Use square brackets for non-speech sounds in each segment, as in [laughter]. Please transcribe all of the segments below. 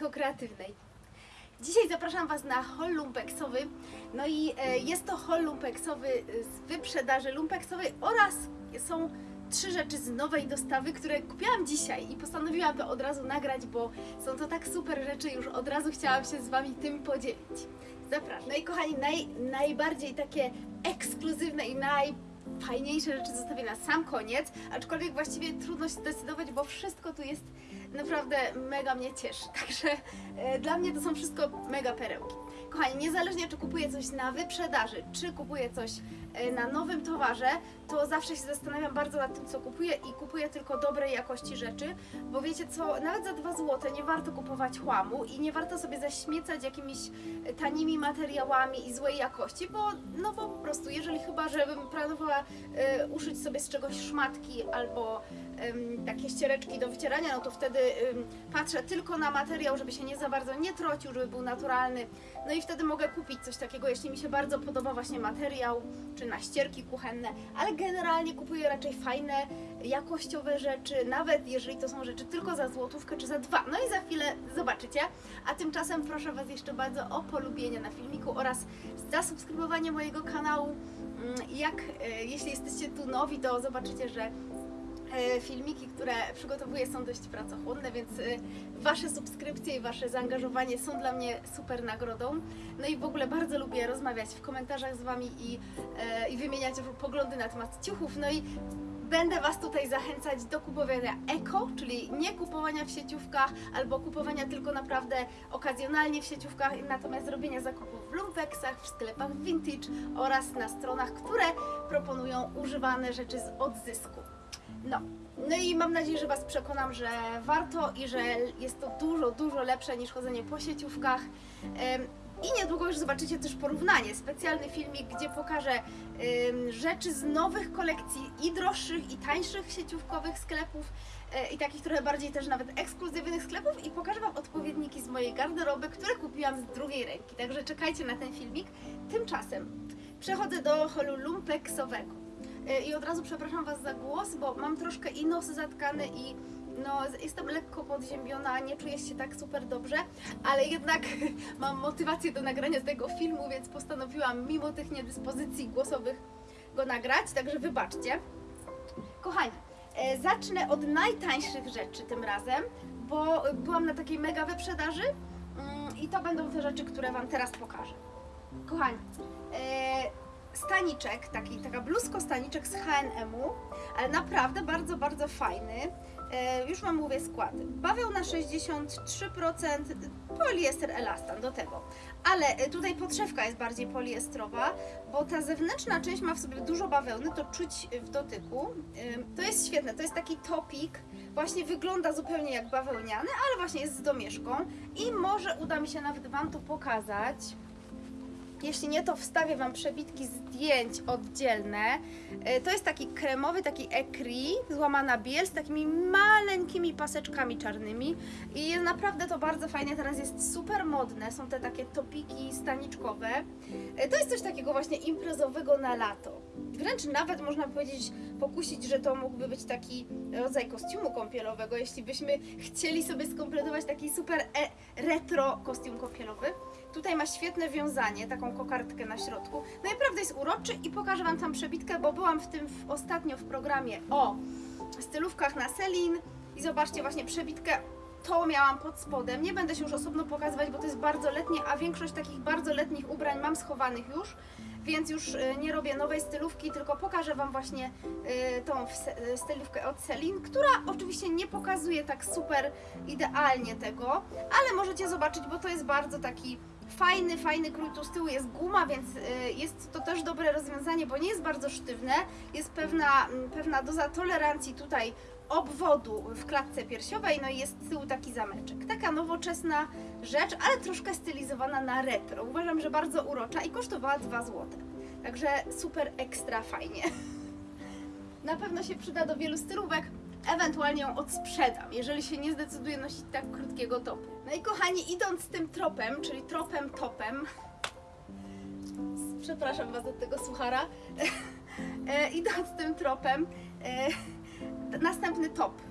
ekokreatywnej. Dzisiaj zapraszam Was na haul lumpeksowy. No i e, jest to haul lumpeksowy z wyprzedaży lumpeksowej oraz są trzy rzeczy z nowej dostawy, które kupiłam dzisiaj i postanowiłam to od razu nagrać, bo są to tak super rzeczy, już od razu chciałam się z Wami tym podzielić. Zapraszam. No i kochani, naj, najbardziej takie ekskluzywne i najfajniejsze rzeczy zostawię na sam koniec, aczkolwiek właściwie trudno się zdecydować, bo wszystko tu jest naprawdę mega mnie cieszy. [laughs] Także e, dla mnie to są wszystko mega perełki. Kochani, niezależnie czy kupuję coś na wyprzedaży, czy kupuję coś e, na nowym towarze, to zawsze się zastanawiam bardzo nad tym, co kupuję i kupuję tylko dobrej jakości rzeczy, bo wiecie co, nawet za 2 zł nie warto kupować chłamu i nie warto sobie zaśmiecać jakimiś e, tanimi materiałami i złej jakości, bo no bo po prostu, jeżeli chyba, żebym planowała e, uszyć sobie z czegoś szmatki albo takie ściereczki do wycierania, no to wtedy patrzę tylko na materiał, żeby się nie za bardzo nie trocił, żeby był naturalny. No i wtedy mogę kupić coś takiego, jeśli mi się bardzo podoba właśnie materiał, czy na ścierki kuchenne, ale generalnie kupuję raczej fajne, jakościowe rzeczy, nawet jeżeli to są rzeczy tylko za złotówkę czy za dwa. No i za chwilę zobaczycie. A tymczasem proszę Was jeszcze bardzo o polubienie na filmiku oraz zasubskrybowanie mojego kanału. Mm, Jak, e, jeśli jesteście tu nowi, to zobaczycie, że filmiki, które przygotowuję są dość pracochłonne, więc e, Wasze subskrypcje i Wasze zaangażowanie są dla mnie super nagrodą. No i w ogóle bardzo lubię rozmawiać w komentarzach z Wami i, e, i wymieniać poglądy na temat ciuchów. No i Będę Was tutaj zachęcać do kupowania eko, czyli nie kupowania w sieciówkach albo kupowania tylko naprawdę okazjonalnie w sieciówkach, natomiast robienia zakupów w lumpeksach, w sklepach vintage oraz na stronach, które proponują używane rzeczy z odzysku. No, no i mam nadzieję, że Was przekonam, że warto i że jest to dużo, dużo lepsze niż chodzenie po sieciówkach. I niedługo już zobaczycie też porównanie, specjalny filmik, gdzie pokażę rzeczy z nowych kolekcji i droższych, i tańszych sieciówkowych sklepów e, i takich trochę bardziej też nawet ekskluzywnych sklepów i pokażę Wam odpowiedniki z mojej garderoby, które kupiłam z drugiej ręki. Także czekajcie na ten filmik. Tymczasem przechodzę do holu lumpeksowego. E, I od razu przepraszam Was za głos, bo mam troszkę i nos zatkany i no, jestem lekko podziębiona, nie czuję się tak super dobrze, ale jednak [laughs] mam motywację do nagrania tego filmu, więc postanowiłam mimo tych niedyspozycji głosowych go nagrać, także wybaczcie. Kochani, e, zacznę od najtańszych rzeczy tym razem, bo byłam na takiej mega wyprzedaży mm, i to będą te rzeczy, które Wam teraz pokażę. Kochani, e, staniczek, taki, taka bluzko staniczek z H&M-u, ale naprawdę bardzo, bardzo fajny. E, już Wam mówię skład. Bawełna 63%, poliester elastan do tego. Ale e, tutaj podszewka jest bardziej poliestrowa, bo ta zewnętrzna część ma w sobie dużo bawełny, to czuć w dotyku. E, To jest świetne, to jest taki topik, właśnie wygląda zupełnie jak bawełniany, ale właśnie jest z domieszką i może uda mi się nawet Wam to pokazać. Jeśli nie, to wstawię Wam przebitki zdjęć oddzielne. E, To jest taki kremowy, taki ekri, złamana biel z takimi maleńkimi paseczkami czarnymi i jest naprawdę to bardzo fajne, teraz jest super modne, są te takie topiki staniczkowe. E, To jest coś takiego właśnie imprezowego na lato. Wręcz nawet można powiedzieć, pokusić, że to mógłby być taki rodzaj kostiumu kąpielowego, jeśli byśmy chcieli sobie skompletować taki super e retro kostium kąpielowy. Tutaj ma świetne wiązanie, taką kokardkę na środku. Naprawdę jest uroczy i pokażę Wam tam przebitkę, bo byłam w tym w, ostatnio w programie o stylówkach na Selin i zobaczcie właśnie przebitkę. To miałam pod spodem. Nie będę się już osobno pokazywać, bo to jest bardzo letnie, a większość takich bardzo letnich ubrań mam schowanych już, więc już y, nie robię nowej stylówki, tylko pokażę Wam właśnie y, tą y, stylówkę od Selin, która oczywiście nie pokazuje tak super idealnie tego, ale możecie zobaczyć, bo to jest bardzo taki fajny, fajny krój. Tu z tyłu jest guma, więc y, jest to też dobre rozwiązanie, bo nie jest bardzo sztywne. Jest pewna, mm, pewna doza tolerancji tutaj obwodu w klatce piersiowej, no i jest z tyłu taki zameczek. Taka nowoczesna rzecz, ale troszkę stylizowana na retro. Uważam, że bardzo urocza i kosztowała 2 zł. Także super ekstra fajnie. [laughs] Na pewno się przyda do wielu stylówek, ewentualnie ją odsprzedam, jeżeli się nie zdecyduję nosić tak krótkiego topu. No i kochani, idąc tym tropem, czyli tropem topem, przepraszam Was od tego suchara, [laughs] e, idąc tym tropem, e, następny top.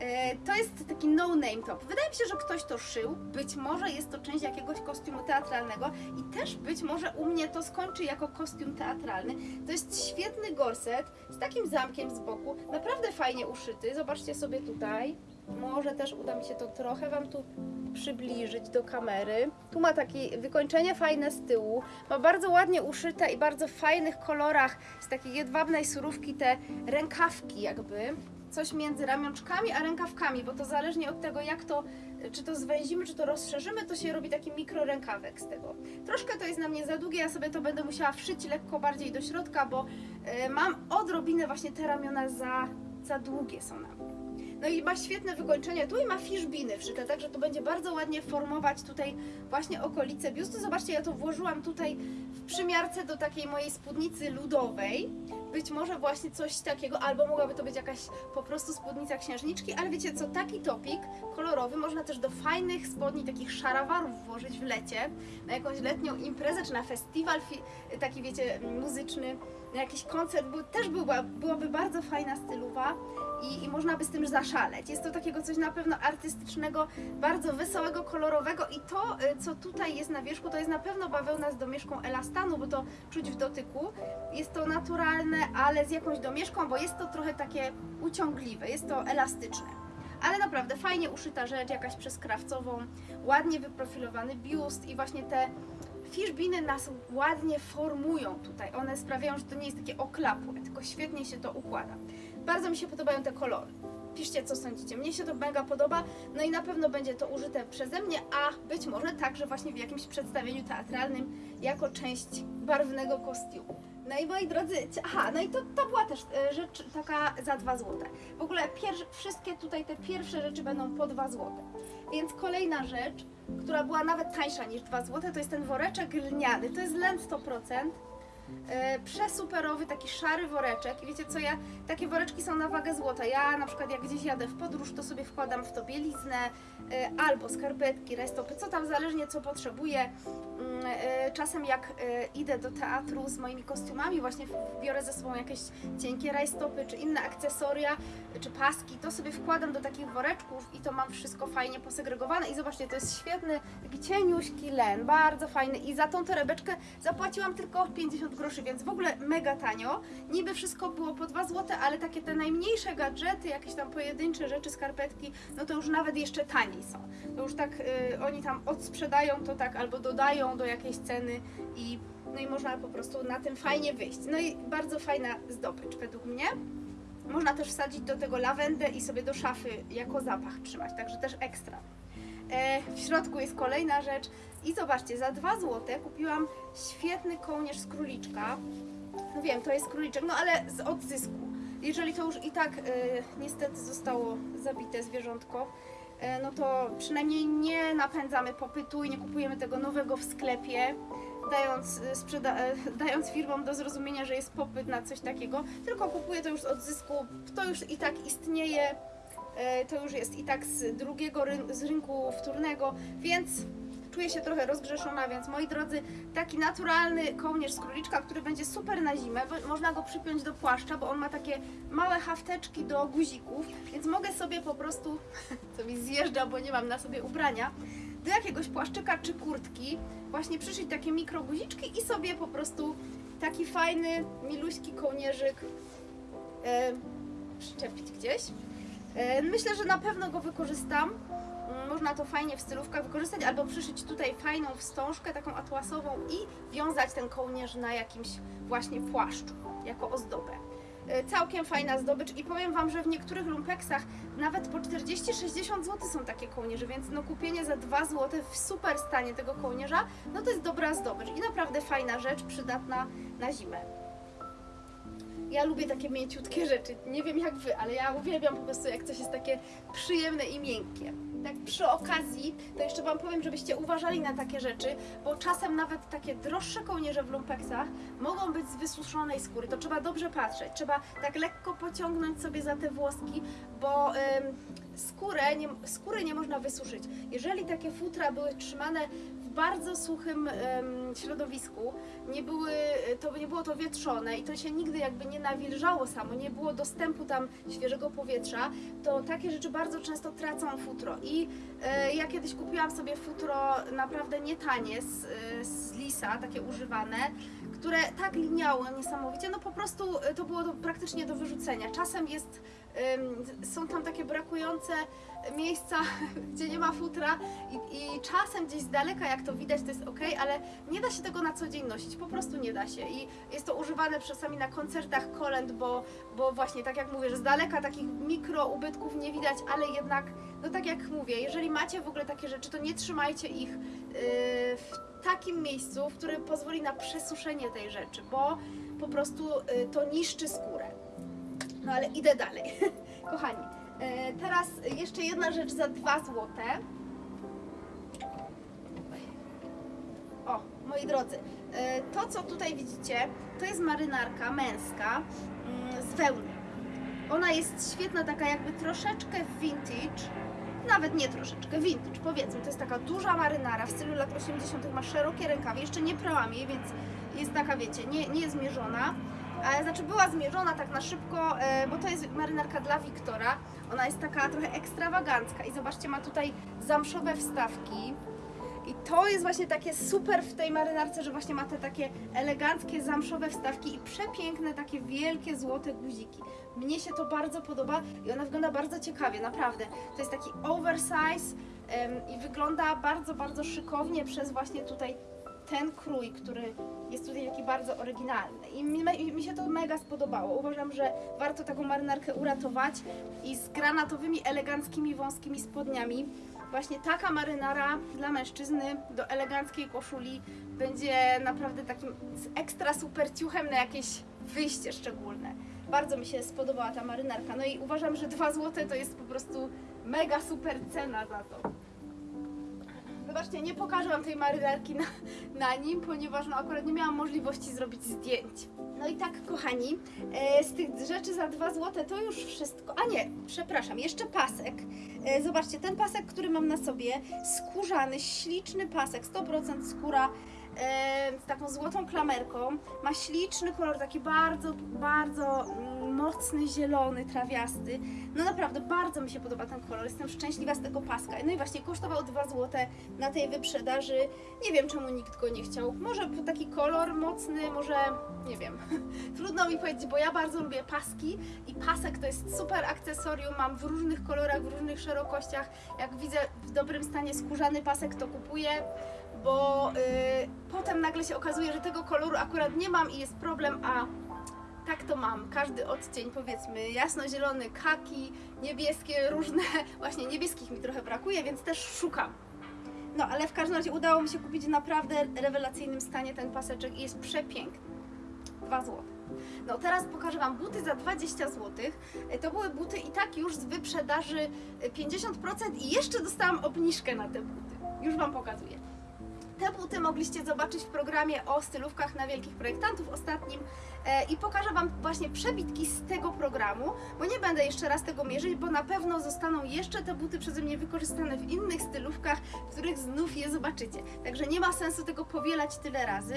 E, To jest taki no-name top. Wydaje mi się, że ktoś to szył. Być może jest to część jakiegoś kostiumu teatralnego i też być może u mnie to skończy jako kostium teatralny. To jest świetny gorset z takim zamkiem z boku, naprawdę fajnie uszyty. Zobaczcie sobie tutaj. Może też uda mi się to trochę Wam tu przybliżyć do kamery. Tu ma takie wykończenie fajne z tyłu. Ma bardzo ładnie uszyte i bardzo fajnych kolorach z takiej jedwabnej surówki te rękawki jakby. Coś między ramionczkami a rękawkami, bo to zależnie od tego jak to, czy to zwęzimy, czy to rozszerzymy, to się robi taki mikro rękawek z tego. Troszkę to jest na mnie za długie, ja sobie to będę musiała wszyć lekko bardziej do środka, bo e, mam odrobinę właśnie te ramiona za, za długie są na mnie. No i ma świetne wykończenie tu i ma fiszbiny wszyte, także to będzie bardzo ładnie formować tutaj właśnie okolice biustu. Zobaczcie, ja to włożyłam tutaj w przymiarce do takiej mojej spódnicy ludowej. Być może właśnie coś takiego, albo mogłaby to być jakaś po prostu spódnica księżniczki, ale wiecie co, taki topik kolorowy można też do fajnych spodni, takich szarawarów włożyć w lecie, na jakąś letnią imprezę, czy na festiwal taki wiecie, muzyczny, na jakiś koncert, był, też była, byłaby bardzo fajna stylowa i, i można by z tym zaszaleć. Jest to takiego coś na pewno artystycznego, bardzo wesołego, kolorowego i to, y, co tutaj jest na wierzchu, to jest na pewno bawełna z domieszką elastanu, bo to czuć w dotyku. Jest to naturalne, ale z jakąś domieszką, bo jest to trochę takie uciągliwe, jest to elastyczne. Ale naprawdę fajnie uszyta rzecz, jakaś przez krawcową, ładnie wyprofilowany biust i właśnie te Fiszbiny nas ładnie formują tutaj. One sprawiają, że to nie jest takie oklapłe, tylko świetnie się to układa. Bardzo mi się podobają te kolory. Piszcie, co sądzicie. Mnie się to mega podoba, no i na pewno będzie to użyte przeze mnie, a być może także właśnie w jakimś przedstawieniu teatralnym jako część barwnego kostiumu. No i moi drodzy, aha, no i to, to była też e, rzecz taka za 2 złote. W ogóle pier- wszystkie tutaj te pierwsze rzeczy będą po 2 złote. Więc kolejna rzecz, która była nawet tańsza niż 2 zł, to jest ten woreczek lniany. To jest len 100%. E, Przesuperowy, taki szary woreczek. I wiecie co, ja takie woreczki są na wagę złota. Ja na przykład jak gdzieś jadę w podróż, to sobie wkładam w to bieliznę e, albo skarpetki, rajstopy, co tam zależnie co potrzebuję. E, Czasem jak e, idę do teatru z moimi kostiumami, właśnie biorę ze sobą jakieś cienkie rajstopy czy inne akcesoria, czy paski, to sobie wkładam do takich woreczków i to mam wszystko fajnie posegregowane. I zobaczcie, to jest świetny, taki cieniuśki len, bardzo fajny. I za tą torebeczkę zapłaciłam tylko 50 groszy, więc w ogóle mega tanio. Niby wszystko było po 2 zł, ale takie te najmniejsze gadżety, jakieś tam pojedyncze rzeczy, skarpetki, no to już nawet jeszcze taniej są. To już tak y, oni tam odsprzedają to tak albo dodają do jakiejś ceny i no i można po prostu na tym fajnie wyjść. No i bardzo fajna zdobycz według mnie. Można też wsadzić do tego lawendę i sobie do szafy jako zapach trzymać, także też ekstra. E, w środku jest kolejna rzecz i zobaczcie, za 2 zł kupiłam świetny kołnierz z króliczka. No wiem, to jest króliczek, no ale z odzysku. Jeżeli to już i tak e, niestety zostało zabite zwierzątko, no to przynajmniej nie napędzamy popytu i nie kupujemy tego nowego w sklepie, dając, e, sprzeda- e, [laughs] dając firmom do zrozumienia, że jest popyt na coś takiego, tylko kupuję to już z odzysku, to już i tak istnieje, e, to już jest i tak z drugiego z rynku wtórnego, więc czuję się trochę rozgrzeszona, więc moi drodzy, taki naturalny kołnierz z króliczka, który będzie super na zimę, można go przypiąć do płaszcza, bo on ma takie małe hafteczki do guzików, więc mogę sobie po prostu, [laughs] co mi zjeżdża, bo nie mam na sobie ubrania, do jakiegoś płaszczyka czy kurtki właśnie przyszyć takie mikroguziczki i sobie po prostu taki fajny, miluśki kołnierzyk e, przyczepić gdzieś. E, myślę, że na pewno go wykorzystam. Można to fajnie w stylówkach wykorzystać, albo przyszyć tutaj fajną wstążkę, taką atłasową i wiązać ten kołnierz na jakimś właśnie płaszczu, jako ozdobę. E, Całkiem fajna zdobycz i powiem Wam, że w niektórych lumpeksach nawet po 40-60 zł są takie kołnierze, więc no kupienie za 2 zł w super stanie tego kołnierza, no to jest dobra zdobycz i naprawdę fajna rzecz, przydatna na zimę. Ja lubię takie mięciutkie rzeczy. Nie wiem jak wy, ale ja uwielbiam po prostu jak coś jest takie przyjemne i miękkie. Tak przy okazji, to jeszcze Wam powiem, żebyście uważali na takie rzeczy, bo czasem nawet takie droższe kołnierze w lumpeksach mogą być z wysuszonej skóry. To trzeba dobrze patrzeć. Trzeba tak lekko pociągnąć sobie za te włoski, bo ym, skórę nie, skóry nie można wysuszyć. Jeżeli takie futra były trzymane bardzo suchym środowisku. Nie, były, to, nie było to wietrzone i to się nigdy jakby nie nawilżało samo, nie było dostępu tam świeżego powietrza, to takie rzeczy bardzo często tracą futro. I e, ja kiedyś kupiłam sobie futro naprawdę nie tanie z, e, z Lisa, takie używane, które tak liniało niesamowicie, no po prostu e, to było to praktycznie do wyrzucenia. Czasem jest, są tam takie brakujące miejsca, [laughs] gdzie nie ma futra i, i czasem gdzieś z daleka, jak to widać, to jest ok, ale nie da się tego na co dzień nosić, po prostu nie da się. I jest to używane czasami na koncertach kolęd, bo, bo właśnie tak jak mówię, że z daleka takich mikro ubytków nie widać, ale jednak, no tak jak mówię, jeżeli macie w ogóle takie rzeczy, to nie trzymajcie ich yy, w takim miejscu, w którym pozwoli na przesuszenie tej rzeczy, bo po prostu yy, to niszczy skórę. No ale idę dalej. [laughs] Kochani, e, teraz jeszcze jedna rzecz za 2 złote. O, moi drodzy, e, to co tutaj widzicie, to jest marynarka męska mm, z wełny. Ona jest świetna, taka jakby troszeczkę vintage, nawet nie troszeczkę, vintage powiedzmy. To jest taka duża marynara w stylu lat 80. ma szerokie rękawy, jeszcze nie prałam jej, więc jest taka, wiecie, nie, nie. A, znaczy była zmierzona tak na szybko, e, bo to jest marynarka dla Wiktora. Ona jest taka trochę ekstrawagancka i zobaczcie, ma tutaj zamszowe wstawki. I to jest właśnie takie super w tej marynarce, że właśnie ma te takie eleganckie zamszowe wstawki i przepiękne takie wielkie złote guziki. Mnie się to bardzo podoba i ona wygląda bardzo ciekawie, naprawdę. To jest taki oversize i wygląda bardzo, bardzo szykownie przez właśnie tutaj ten krój, który jest tutaj taki bardzo oryginalny. I mi, mi się to mega spodobało. Uważam, że warto taką marynarkę uratować i z granatowymi, eleganckimi, wąskimi spodniami. Właśnie taka marynara dla mężczyzny do eleganckiej koszuli będzie naprawdę takim ekstra super ciuchem na jakieś wyjście szczególne. Bardzo mi się spodobała ta marynarka. No i uważam, że 2 zł to jest po prostu mega super cena za to. Zobaczcie, nie pokażę Wam tej marynarki na, na nim, ponieważ no, akurat nie miałam możliwości zrobić zdjęć. No i tak, kochani, e, z tych rzeczy za 2 zł to już wszystko. A nie, przepraszam, jeszcze pasek. E, zobaczcie, ten pasek, który mam na sobie, skórzany, śliczny pasek, 100% skóra e, z taką złotą klamerką. Ma śliczny kolor, taki bardzo, bardzo mm, mocny, zielony, trawiasty. No naprawdę, bardzo mi się podoba ten kolor. Jestem szczęśliwa z tego paska. No i właśnie kosztował 2 zł na tej wyprzedaży. Nie wiem, czemu nikt go nie chciał. Może taki kolor mocny, może nie wiem. [laughs] Trudno mi powiedzieć, bo ja bardzo lubię paski i pasek to jest super akcesorium. Mam w różnych kolorach, w różnych szerokościach. Jak widzę w dobrym stanie skórzany pasek, to kupuję bo y, potem nagle się okazuje, że tego koloru akurat nie mam i jest problem, a tak to mam. Każdy odcień, powiedzmy, jasno-zielony, kaki, niebieskie, różne. [laughs] Właśnie niebieskich mi trochę brakuje, więc też szukam. No, ale w każdym razie udało mi się kupić w naprawdę rewelacyjnym stanie ten paseczek i jest przepiękny. 2 zł. No teraz pokażę Wam buty za 20 zł. To były buty i tak już z wyprzedaży y, 50% i jeszcze dostałam obniżkę na te buty. Już Wam pokazuję. Te buty mogliście zobaczyć w programie o stylówkach na wielkich projektantów ostatnim e, i pokażę Wam właśnie przebitki z tego programu, bo nie będę jeszcze raz tego mierzyć, bo na pewno zostaną jeszcze te buty przeze mnie wykorzystane w innych stylówkach, w których znów je zobaczycie. Także nie ma sensu tego powielać tyle razy.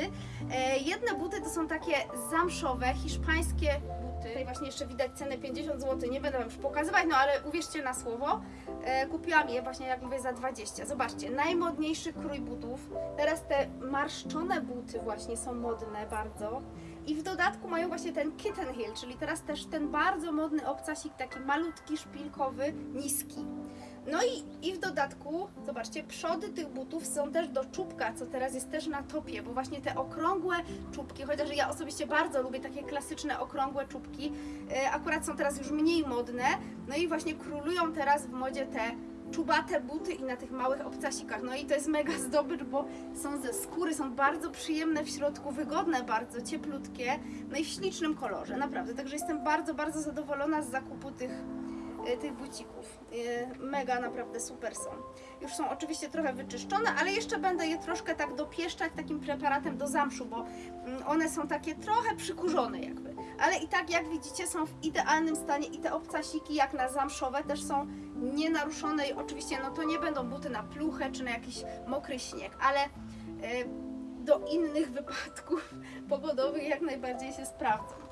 E, jedne buty to są takie zamszowe, hiszpańskie buty. Tutaj właśnie jeszcze widać cenę 50 zł, nie będę Wam już pokazywać, no ale uwierzcie na słowo. E, kupiłam je właśnie, jak mówię, za 20. Zobaczcie, najmodniejszy krój butów. Teraz te marszczone buty właśnie są modne bardzo. I w dodatku mają właśnie ten kitten heel, czyli teraz też ten bardzo modny obcasik, taki malutki, szpilkowy, niski. No i, i w dodatku, zobaczcie, przody tych butów są też do czubka, co teraz jest też na topie, bo właśnie te okrągłe czubki, chociaż ja osobiście bardzo lubię takie klasyczne okrągłe czubki, e, akurat są teraz już mniej modne, no i właśnie królują teraz w modzie te czubate buty i na tych małych obcasikach. No i to jest mega zdobycz, bo są ze skóry, są bardzo przyjemne w środku, wygodne bardzo, cieplutkie, no i w ślicznym kolorze, naprawdę. Także jestem bardzo, bardzo zadowolona z zakupu tych, tych bucików. E, Mega, naprawdę super są. Już są oczywiście trochę wyczyszczone, ale jeszcze będę je troszkę tak dopieszczać takim preparatem do zamszu, bo mm, one są takie trochę przykurzone jakby. ale i tak jak widzicie są w idealnym stanie i te obcasiki jak na zamszowe też są nienaruszone i oczywiście no to nie będą buty na pluchę czy na jakiś mokry śnieg, ale e, do innych wypadków [laughs] pogodowych jak najbardziej się sprawdzą.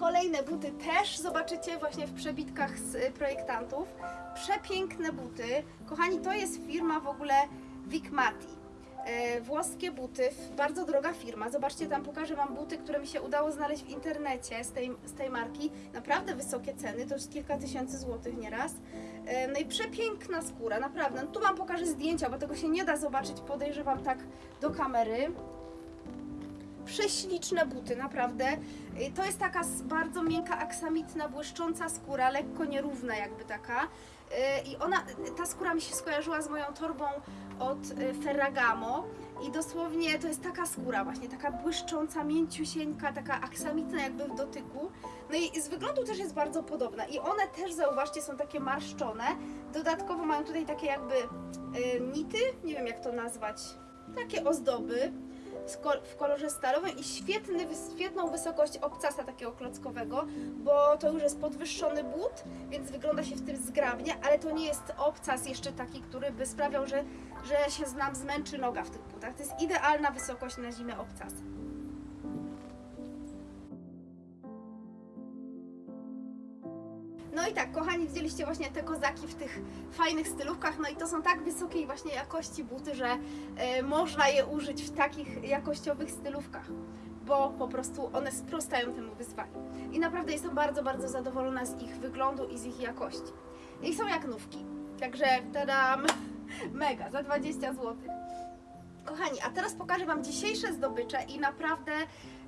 Kolejne buty też zobaczycie właśnie w przebitkach z y, projektantów. Przepiękne buty. Kochani, to jest firma w ogóle Vicmati. E, Włoskie buty, bardzo droga firma. Zobaczcie, tam pokażę Wam buty, które mi się udało znaleźć w internecie z tej, z tej marki. Naprawdę wysokie ceny, to jest kilka tysięcy złotych nieraz. E, No i przepiękna skóra, naprawdę. No tu Wam pokażę zdjęcia, bo tego się nie da zobaczyć, podejrzewam tak do kamery prześliczne buty, naprawdę. Y, To jest taka bardzo miękka, aksamitna, błyszcząca skóra, lekko nierówna jakby taka. Y, I ona, ta skóra mi się skojarzyła z moją torbą od y, Ferragamo i dosłownie to jest taka skóra właśnie, taka błyszcząca, mięciusieńka, taka aksamitna jakby w dotyku. No i z wyglądu też jest bardzo podobna i one też, zauważcie, są takie marszczone. Dodatkowo mają tutaj takie jakby y, nity, nie wiem jak to nazwać, takie ozdoby w kolorze stalowym i świetny, świetną wysokość obcasa takiego klockowego, bo to już jest podwyższony but, więc wygląda się w tym zgrabnie, ale to nie jest obcas jeszcze taki, który by sprawiał, że, że się nam zmęczy noga w tych butach. To jest idealna wysokość na zimę obcas. No i tak, kochani, widzieliście właśnie te kozaki w tych fajnych stylówkach, no i to są tak wysokiej właśnie jakości buty, że e, można je użyć w takich jakościowych stylówkach, bo po prostu one sprostają temu wyzwaniu. I naprawdę jestem bardzo, bardzo zadowolona z ich wyglądu i z ich jakości. I są jak nówki, także tadam, [laughs] mega, za 20 zł. Kochani, a teraz pokażę Wam dzisiejsze zdobycze i naprawdę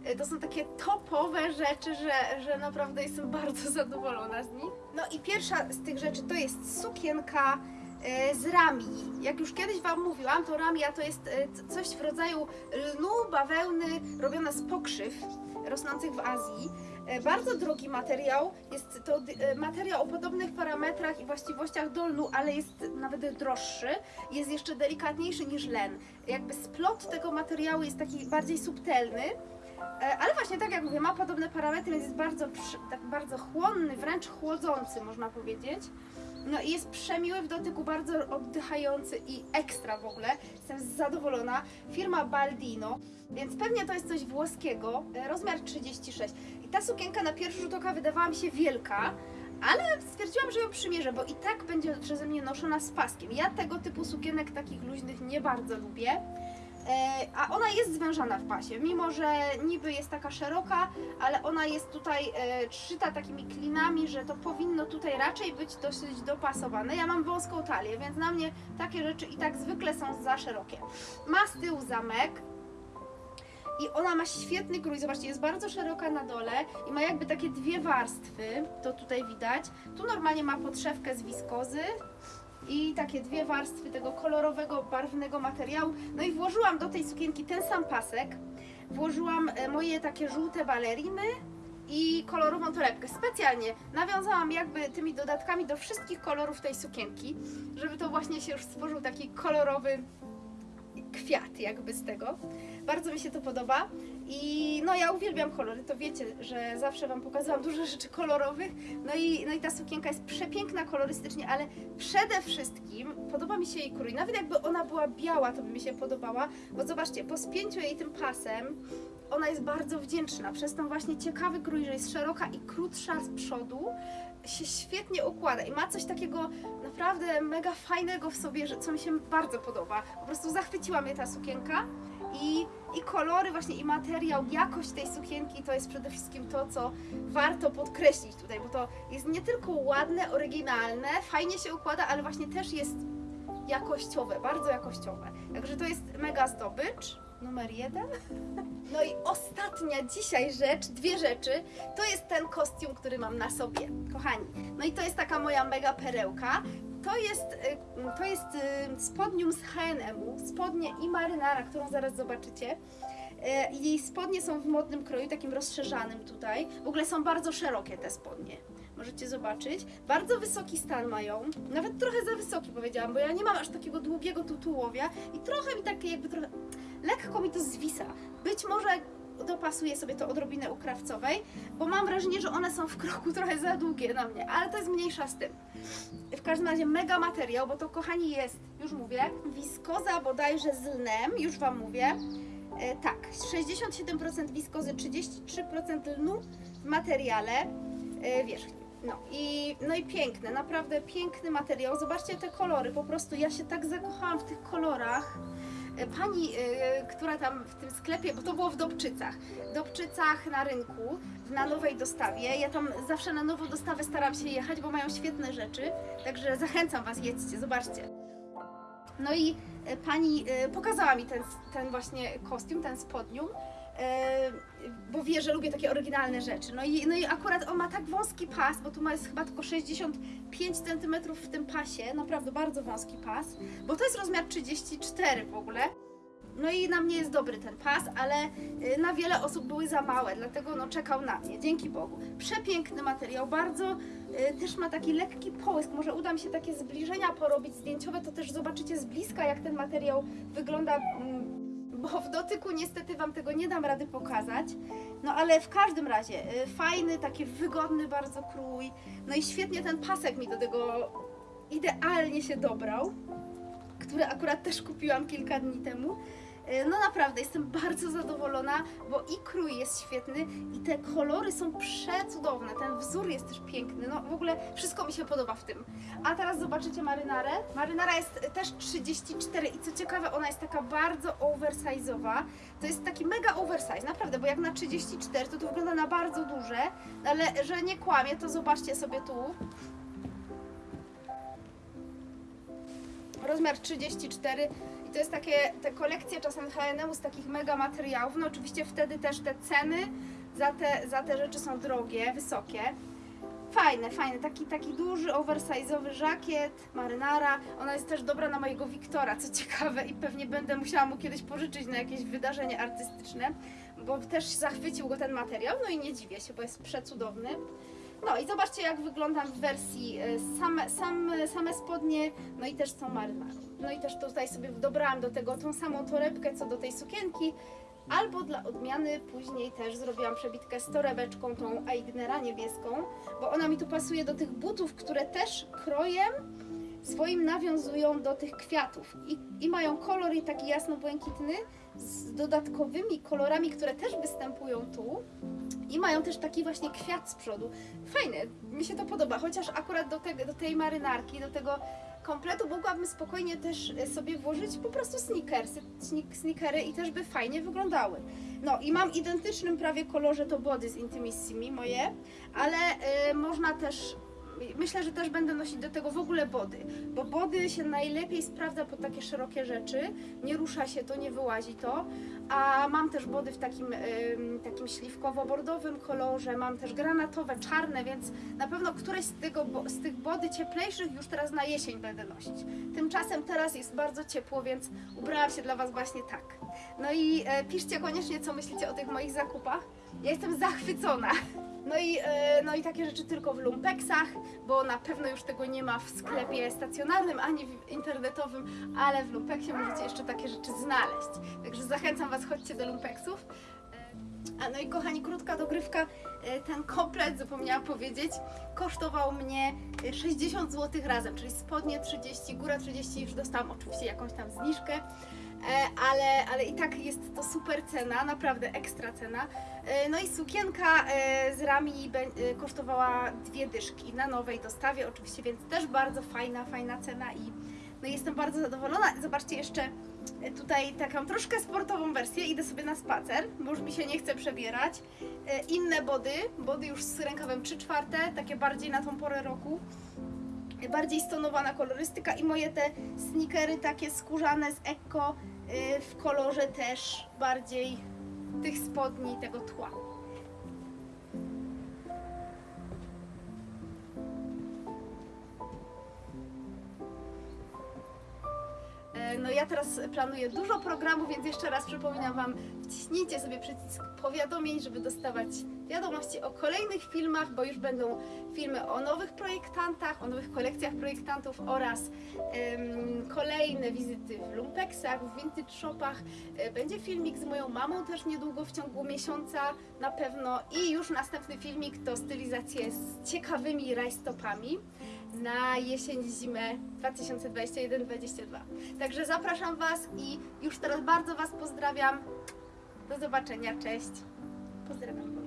e, to są takie topowe rzeczy, że, że naprawdę jestem [laughs] bardzo zadowolona z nich. No i pierwsza z tych rzeczy to jest sukienka e, z rami. Jak już kiedyś Wam mówiłam, to ramia to jest e, coś w rodzaju lnu, bawełny robiona z pokrzyw rosnących w Azji. E, Bardzo drogi materiał, jest to e, materiał o podobnych parametrach i właściwościach do lnu, ale jest nawet droższy, jest jeszcze delikatniejszy niż len. Jakby splot tego materiału jest taki bardziej subtelny, Ale właśnie tak jak mówię, ma podobne parametry, więc jest bardzo, tak bardzo chłonny, wręcz chłodzący można powiedzieć. No i jest przemiły w dotyku, bardzo oddychający i ekstra w ogóle. Jestem zadowolona. Firma Baldino, więc pewnie to jest coś włoskiego. E, Rozmiar 36. I ta sukienka na pierwszy rzut oka wydawała mi się wielka, ale stwierdziłam, że ją przymierzę, bo i tak będzie przeze mnie noszona z paskiem. Ja tego typu sukienek takich luźnych nie bardzo lubię. E, a ona jest zwężana w pasie, mimo że niby jest taka szeroka, ale ona jest tutaj e, szyta takimi klinami, że to powinno tutaj raczej być dosyć dopasowane. Ja mam wąską talię, więc na mnie takie rzeczy i tak zwykle są za szerokie. Ma z tyłu zamek, i ona ma świetny krój, zobaczcie, jest bardzo szeroka na dole i ma jakby takie dwie warstwy, to tutaj widać. Tu normalnie ma podszewkę z wiskozy i takie dwie warstwy tego kolorowego, barwnego materiału. No i włożyłam do tej sukienki ten sam pasek, włożyłam e, moje takie żółte baleriny i kolorową torebkę. Specjalnie nawiązałam jakby tymi dodatkami do wszystkich kolorów tej sukienki, żeby to właśnie się już stworzył taki kolorowy kwiat jakby z tego. Bardzo mi się to podoba i no ja uwielbiam kolory, to wiecie, że zawsze Wam pokazałam dużo rzeczy kolorowych. No i, no i ta sukienka jest przepiękna kolorystycznie, ale przede wszystkim podoba mi się jej krój. Nawet jakby ona była biała, to by mi się podobała, bo zobaczcie, po spięciu jej tym pasem ona jest bardzo wdzięczna przez ten właśnie ciekawy krój, że jest szeroka i krótsza z przodu się świetnie układa i ma coś takiego naprawdę mega fajnego w sobie, że, co mi się bardzo podoba. Po prostu zachwyciła mnie ta sukienka i, i kolory właśnie i materiał, jakość tej sukienki to jest przede wszystkim to, co warto podkreślić tutaj, bo to jest nie tylko ładne, oryginalne, fajnie się układa, ale właśnie też jest jakościowe, bardzo jakościowe. Także to jest mega zdobycz. Numer jeden. [laughs] No i ostatnia dzisiaj rzecz, dwie rzeczy, to jest ten kostium, który mam na sobie, kochani. No i to jest taka moja mega perełka. To jest, y, to jest y, spodnium z H&M-u, spodnie i marynara, którą zaraz zobaczycie. Y, Jej spodnie są w modnym kroju, takim rozszerzanym tutaj. W ogóle są bardzo szerokie te spodnie. Możecie zobaczyć. Bardzo wysoki stan mają. Nawet trochę za wysoki powiedziałam, bo ja nie mam aż takiego długiego tu tułowia i trochę mi takie jakby trochę lekko mi to zwisa. Być może dopasuję sobie to odrobinę u krawcowej, bo mam wrażenie, że one są w kroku trochę za długie na mnie, ale to jest mniejsza z tym. W każdym razie mega materiał, bo to kochani jest, już mówię, wiskoza bodajże z lnem, już Wam mówię. E, tak, 67% wiskozy, 33% lnu w materiale e, wierzchnim. No i, no i piękne, naprawdę piękny materiał. Zobaczcie te kolory, po prostu ja się tak zakochałam w tych kolorach. Pani, e, która tam w tym sklepie, bo to było w Dobczycach, Dobczycach na rynku, na nowej dostawie. Ja tam zawsze na nową dostawę staram się jechać, bo mają świetne rzeczy, także zachęcam Was, jedźcie, zobaczcie. No i e, pani e, pokazała mi ten, ten właśnie kostium, ten spodnium, bo wie, że lubię takie oryginalne rzeczy. No i, no i akurat on ma tak wąski pas, bo tu ma jest chyba tylko 65 cm w tym pasie, naprawdę bardzo wąski pas, bo to jest rozmiar 34 w ogóle. No i na mnie jest dobry ten pas, ale y, na wiele osób były za małe, dlatego no czekał na mnie, dzięki Bogu. Przepiękny materiał, bardzo y, też ma taki lekki połysk, może uda mi się takie zbliżenia porobić zdjęciowe, to też zobaczycie z bliska jak ten materiał wygląda, mm, bo w dotyku niestety Wam tego nie dam rady pokazać. No ale w każdym razie, y, fajny, taki wygodny bardzo krój, no i świetnie ten pasek mi do tego idealnie się dobrał które akurat też kupiłam kilka dni temu. E, No naprawdę, jestem [laughs] bardzo zadowolona, bo i krój jest świetny i te kolory są przecudowne, ten wzór jest też piękny, no w ogóle wszystko mi się podoba w tym. A teraz zobaczycie marynarę. Marynara jest też 34 i co ciekawe, ona jest taka bardzo oversize'owa. To jest taki mega oversize, naprawdę, bo jak na 34 to to wygląda na bardzo duże, ale że nie kłamie, to zobaczcie sobie tu. rozmiar 34 i to jest takie, te kolekcje czasem H&M z takich mega materiałów, no oczywiście wtedy też te ceny za te, za te rzeczy są drogie, wysokie. Fajne, fajne, taki, taki duży, oversize'owy żakiet, marynara, ona jest też dobra na mojego Wiktora, co ciekawe i pewnie będę musiała mu kiedyś pożyczyć na jakieś wydarzenie artystyczne, bo też zachwycił go ten materiał, no i nie dziwię się, bo jest przecudowny. No i zobaczcie jak wyglądam w wersji same, same, same spodnie, no i też tą marynarą. No i też tutaj sobie dobrałam do tego tą samą torebkę co do tej sukienki, albo dla odmiany później też zrobiłam przebitkę z torebeczką tą Eignera niebieską, bo ona mi tu pasuje do tych butów, które też krojem swoim nawiązują do tych kwiatów i, i mają kolor i taki jasno-błękitny z dodatkowymi kolorami, które też występują tu. I mają też taki właśnie kwiat z przodu. Fajne, mi się to podoba, chociaż akurat do, tego, do tej marynarki, do tego kompletu mogłabym spokojnie też e, sobie włożyć po prostu sneakersy, sneak- sneakery i też by fajnie wyglądały. No i mam identycznym prawie kolorze to body z Intimissimi moje, ale e, można też Myślę, że też będę nosić do tego w ogóle body, bo body się najlepiej sprawdza pod takie szerokie rzeczy, nie rusza się to, nie wyłazi to, a mam też body w takim, takim śliwkowo-bordowym kolorze, mam też granatowe, czarne, więc na pewno któreś z, tego, z tych body cieplejszych już teraz na jesień będę nosić. Tymczasem teraz jest bardzo ciepło, więc ubrałam się dla Was właśnie tak. No i e, piszcie koniecznie, co myślicie o tych moich zakupach. Ja jestem zachwycona. No i, e, no i takie rzeczy tylko w lumpeksach, bo na pewno już tego nie ma w sklepie stacjonarnym ani internetowym, ale w lumpeksie możecie jeszcze takie rzeczy znaleźć. Także zachęcam Was, chodźcie do lumpeksów. E, A no i kochani, krótka dogrywka. E, Ten komplet, zapomniałam powiedzieć, kosztował mnie e, 60 zł razem, czyli spodnie 30, góra 30, już dostałam oczywiście jakąś tam zniżkę. E, ale, ale i tak jest to super cena, naprawdę ekstra cena. E, No i sukienka z rami kosztowała dwie dyszki na nowej dostawie oczywiście, więc też bardzo fajna, fajna cena i no jestem bardzo zadowolona. Zobaczcie jeszcze tutaj taką troszkę sportową wersję, idę sobie na spacer, bo już mi się nie chce przebierać. E, Inne body, body już z rękawem 3 czwarte, takie bardziej na tą porę roku bardziej stonowana kolorystyka i moje te sneakery takie skórzane z y, w kolorze też bardziej tych spodni, tego tła. No ja teraz planuję dużo programów, więc jeszcze raz przypominam Wam, wciśnijcie sobie przycisk powiadomień, żeby dostawać wiadomości o kolejnych filmach, bo już będą filmy o nowych projektantach, o nowych kolekcjach projektantów oraz kolejne wizyty w lumpeksach, w vintage shopach. E, Będzie filmik z moją mamą też niedługo w ciągu miesiąca na pewno i już następny filmik to stylizacje z ciekawymi rajstopami na jesień, zimę 2021-2022. Także zapraszam Was i już teraz bardzo Was pozdrawiam. Do zobaczenia, cześć. Pozdrawiam.